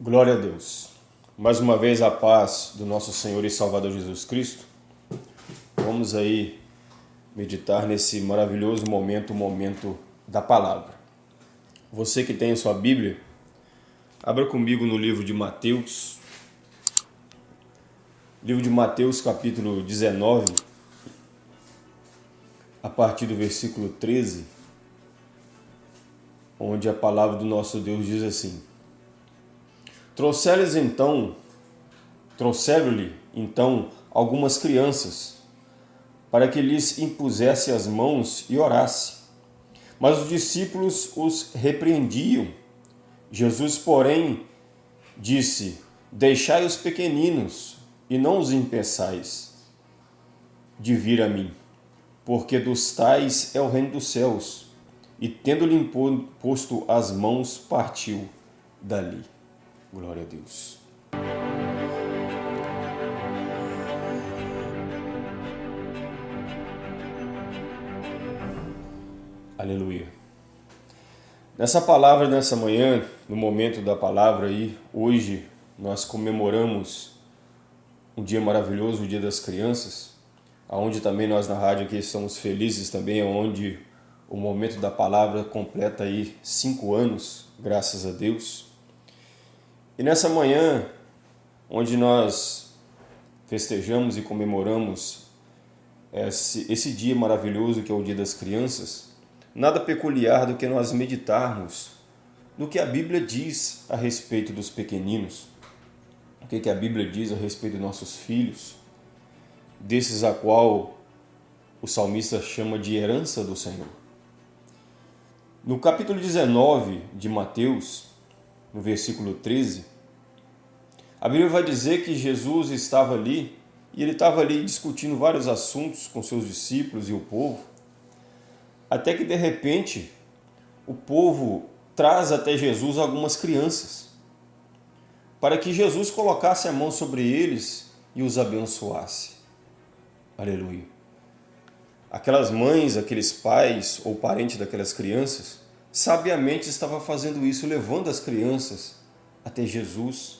Glória a Deus. Mais uma vez a paz do nosso Senhor e Salvador Jesus Cristo. Vamos aí meditar nesse maravilhoso momento, o momento da palavra. Você que tem a sua Bíblia, abra comigo no livro de Mateus. Livro de Mateus, capítulo 19, a partir do versículo 13, onde a palavra do nosso Deus diz assim: Trouxeram-lhes então, trouxeram-lhe então algumas crianças, para que lhes impusesse as mãos e orasse. Mas os discípulos os repreendiam. Jesus, porém, disse: Deixai os pequeninos e não os impeçais de vir a mim, porque dos tais é o reino dos céus. E tendo-lhe posto as mãos, partiu dali. Glória a Deus. Aleluia. Nessa palavra, nessa manhã, no momento da palavra aí, hoje nós comemoramos um dia maravilhoso, o Dia das Crianças, aonde também nós na rádio aqui estamos felizes também, onde o momento da palavra completa aí cinco anos, graças a Deus. E nessa manhã, onde nós festejamos e comemoramos esse, esse dia maravilhoso que é o Dia das Crianças, nada peculiar do que nós meditarmos no que a Bíblia diz a respeito dos pequeninos, o que, que a Bíblia diz a respeito dos nossos filhos, desses a qual o salmista chama de herança do Senhor. No capítulo 19 de Mateus, no versículo 13, a Bíblia vai dizer que Jesus estava ali e ele estava ali discutindo vários assuntos com seus discípulos e o povo, até que de repente o povo traz até Jesus algumas crianças, para que Jesus colocasse a mão sobre eles e os abençoasse. Aleluia. Aquelas mães, aqueles pais ou parentes daquelas crianças, sabiamente estava fazendo isso, levando as crianças até Jesus,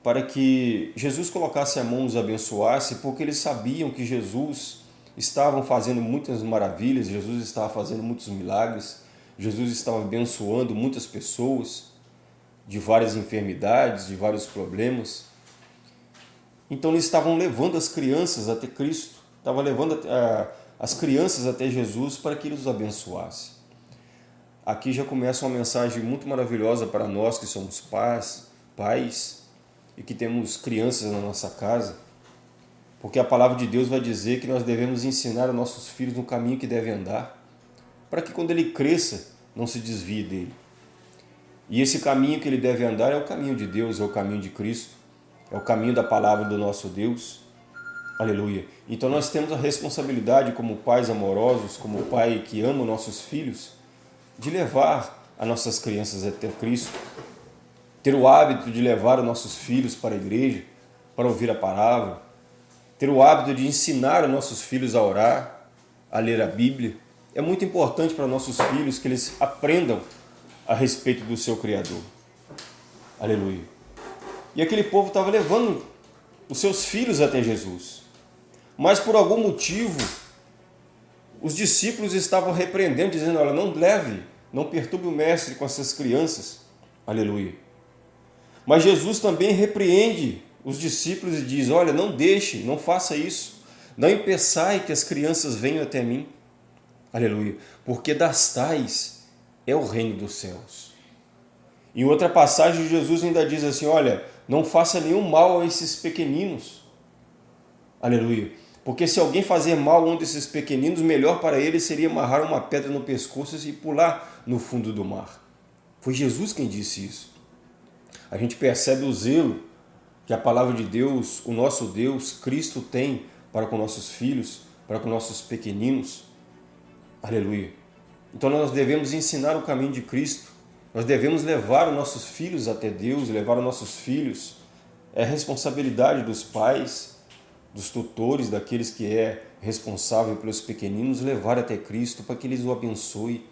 para que Jesus colocasse a mão os abençoasse, porque eles sabiam que Jesus estava fazendo muitas maravilhas, Jesus estava fazendo muitos milagres, Jesus estava abençoando muitas pessoas de várias enfermidades, de vários problemas. Então eles estavam levando as crianças até Cristo, estavam levando as crianças até Jesus para que ele os abençoasse. Aqui já começa uma mensagem muito maravilhosa para nós que somos pais, pais e que temos crianças na nossa casa, porque a palavra de Deus vai dizer que nós devemos ensinar aos nossos filhos no caminho que devem andar, para que quando ele cresça, não se desvie dele. E esse caminho que ele deve andar é o caminho de Deus, é o caminho de Cristo, é o caminho da palavra do nosso Deus. Aleluia. Então nós temos a responsabilidade como pais amorosos, como pai que ama nossos filhos, de levar as nossas crianças até Cristo, ter o hábito de levar os nossos filhos para a igreja, para ouvir a palavra, ter o hábito de ensinar os nossos filhos a orar, a ler a Bíblia. É muito importante para nossos filhos que eles aprendam a respeito do seu Criador. Aleluia. E aquele povo estava levando os seus filhos até Jesus. Mas por algum motivo, os discípulos estavam repreendendo, dizendo, olha, não leve, não perturbe o mestre com essas crianças. Aleluia. Mas Jesus também repreende os discípulos e diz, olha, não deixe, não faça isso. Não impeçai que as crianças venham até mim. Aleluia. Porque das tais é o reino dos céus. Em outra passagem, Jesus ainda diz assim, olha, não faça nenhum mal a esses pequeninos. Aleluia. Porque se alguém fazer mal a um desses pequeninos, melhor para ele seria amarrar uma pedra no pescoço e pular no fundo do mar. Foi Jesus quem disse isso. A gente percebe o zelo que a palavra de Deus, o nosso Deus, Cristo tem para com nossos filhos, para com nossos pequeninos. Aleluia. Então nós devemos ensinar o caminho de Cristo. Nós devemos levar os nossos filhos até Deus, levar os nossos filhos. É responsabilidade dos pais, dos tutores, daqueles que é responsável pelos pequeninos, levar até Cristo para que eles o abençoe.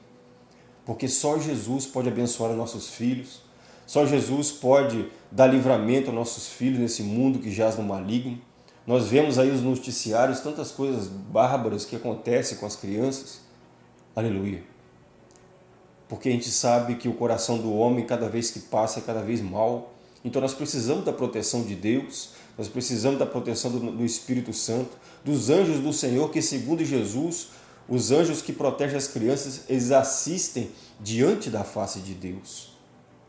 Porque só Jesus pode abençoar nossos filhos, Só Jesus pode dar livramento aos nossos filhos nesse mundo que jaz no maligno. Nós vemos aí os noticiários, tantas coisas bárbaras que acontecem com as crianças. Aleluia. Porque a gente sabe que o coração do homem, cada vez que passa, é cada vez mal. Então nós precisamos da proteção de Deus, nós precisamos da proteção do, do Espírito Santo, dos anjos do Senhor, que segundo Jesus, os anjos que protegem as crianças, eles assistem diante da face de Deus.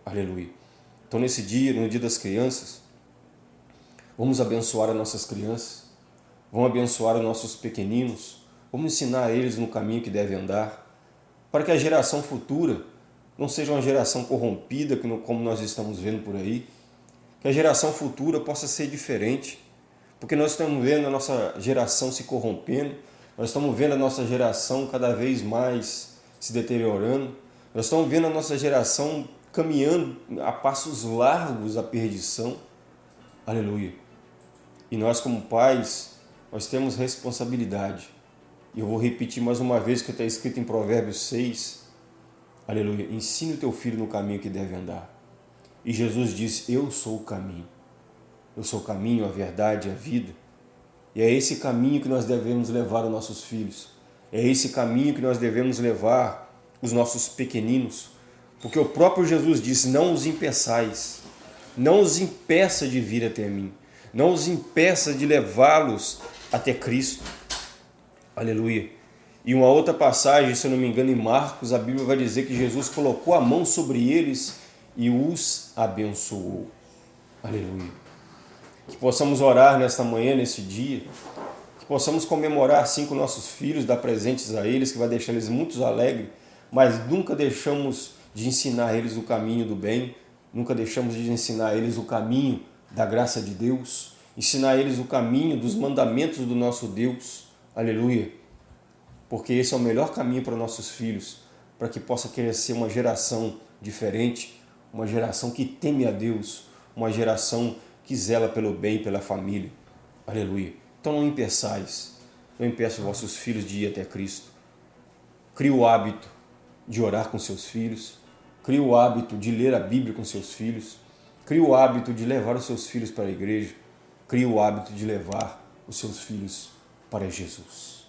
Aleluia. Então nesse dia, no dia das crianças, vamos abençoar as nossas crianças, vamos abençoar os nossos pequeninos, vamos ensinar eles no caminho que devem andar, para que a geração futura não seja uma geração corrompida, como nós estamos vendo por aí, que a geração futura possa ser diferente, porque nós estamos vendo a nossa geração se corrompendo, nós estamos vendo a nossa geração cada vez mais se deteriorando, nós estamos vendo a nossa geração caminhando a passos largos à perdição. Aleluia. E nós como pais, nós temos responsabilidade. E eu vou repetir mais uma vez o que está escrito em Provérbios 6. Aleluia. Ensine o teu filho no caminho que deve andar. E Jesus disse, eu sou o caminho. Eu sou o caminho, a verdade, a vida. E é esse caminho que nós devemos levar os nossos filhos. É esse caminho que nós devemos levar os nossos pequeninos. Porque o próprio Jesus disse, não os impeçais. Não os impeça de vir até mim. Não os impeça de levá-los até Cristo. Aleluia. E uma outra passagem, se eu não me engano, em Marcos, a Bíblia vai dizer que Jesus colocou a mão sobre eles e os abençoou. Aleluia. Que possamos orar nesta manhã, nesse dia, que possamos comemorar assim com nossos filhos, dar presentes a eles, que vai deixar eles muito alegres, mas nunca deixamos de ensinar a eles o caminho do bem, nunca deixamos de ensinar a eles o caminho da graça de Deus, ensinar a eles o caminho dos mandamentos do nosso Deus. Aleluia. Porque esse é o melhor caminho para nossos filhos, para que possa crescer uma geração diferente, uma geração que teme a Deus, uma geração que zela pelo bem pela família. Aleluia. Então não impeçais, não impeça os vossos filhos de ir até Cristo. Crie o hábito de orar com seus filhos, crie o hábito de ler a Bíblia com seus filhos, crie o hábito de levar os seus filhos para a igreja, crie o hábito de levar os seus filhos para Jesus.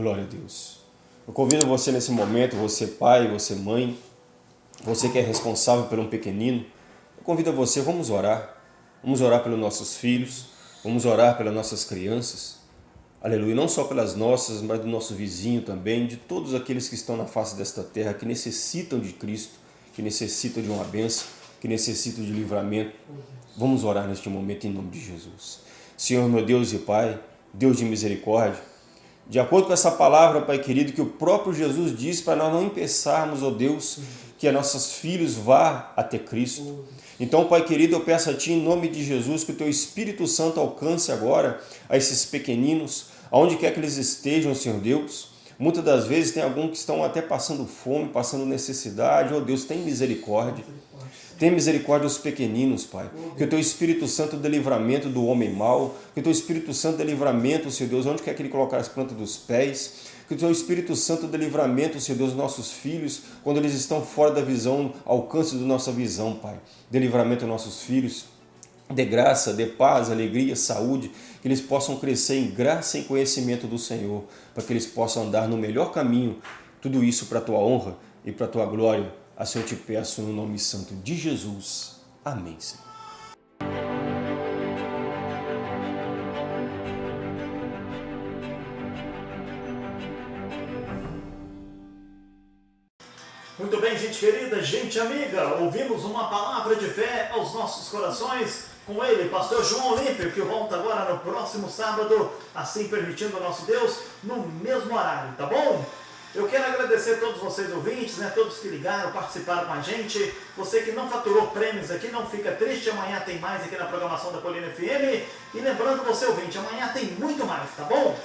Glória a Deus. Eu convido você nesse momento, você pai, você mãe, você que é responsável por um pequenino, eu convido você, vamos orar. Vamos orar pelos nossos filhos, vamos orar pelas nossas crianças. Aleluia, não só pelas nossas, mas do nosso vizinho também, de todos aqueles que estão na face desta terra, que necessitam de Cristo, que necessitam de uma bênção, que necessitam de livramento. Vamos orar neste momento em nome de Jesus. Senhor, meu Deus e Pai, Deus de misericórdia, de acordo com essa palavra, Pai querido, que o próprio Jesus disse para nós não pensarmos, ó oh Deus, que nossos filhos vá até Cristo. Então, Pai querido, eu peço a Ti, em nome de Jesus, que o Teu Espírito Santo alcance agora a esses pequeninos, aonde quer que eles estejam, Senhor Deus. Muitas das vezes tem alguns que estão até passando fome, passando necessidade. Oh Deus, tem misericórdia. Tem misericórdia dos pequeninos, Pai. Que o Teu Espírito Santo dê livramento do homem mau. Que o Teu Espírito Santo dê livramento, Senhor Deus, onde quer que Ele colocar as plantas dos pés. Que o Teu Espírito Santo dê livramento, Senhor Deus, nossos filhos, quando eles estão fora da visão, alcance da nossa visão, Pai. Dê livramento aos nossos filhos. Dê graça, dê paz, alegria, saúde, que eles possam crescer em graça e conhecimento do Senhor, para que eles possam andar no melhor caminho. Tudo isso para a Tua honra e para a Tua glória Assim eu te peço no nome santo de Jesus. Amém, Senhor. Muito bem, gente querida, gente amiga, ouvimos uma palavra de fé aos nossos corações com ele, pastor João Olímpio, que volta agora no próximo sábado, assim permitindo o nosso Deus, no mesmo horário, tá bom? Eu quero agradecer a todos vocês ouvintes, né, todos que ligaram, participaram com a gente. Você que não faturou prêmios aqui, não fica triste, amanhã tem mais aqui na programação da Colina FM. E lembrando você ouvinte, amanhã tem muito mais, tá bom?